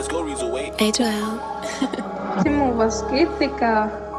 let's go, A12. Was?